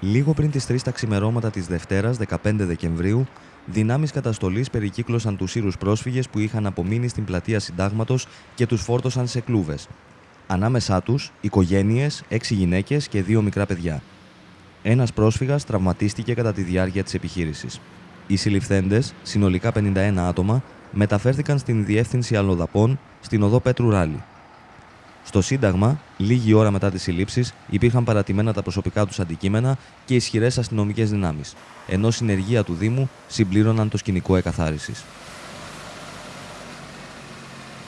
Λίγο πριν τις 3 τα ξημερώματα της Δευτέρας, 15 Δεκεμβρίου, δυνάμεις καταστολής περικύκλωσαν τους Ήρους πρόσφυγες που είχαν απομείνει στην πλατεία Συντάγματος και τους φόρτωσαν σε κλούβες. Ανάμεσά τους, οικογένειες, έξι γυναίκες και δύο μικρά παιδιά. Ένας πρόσφυγας τραυματίστηκε κατά τη διάρκεια της επιχείρησης. Οι συλληφθέντες, συνολικά 51 άτομα, μεταφέρθηκαν στην διεύθυνση αλλοδαπών στην οδό Πέτρου Ράλη. Στο Σύνταγμα, λίγη ώρα μετά τις συλλήψεις, υπήρχαν παρατημένα τα προσωπικά τους αντικείμενα και ισχυρές αστυνομικές δυνάμεις, ενώ συνεργεία του Δήμου συμπλήρωναν το σκηνικό εκαθάρισης.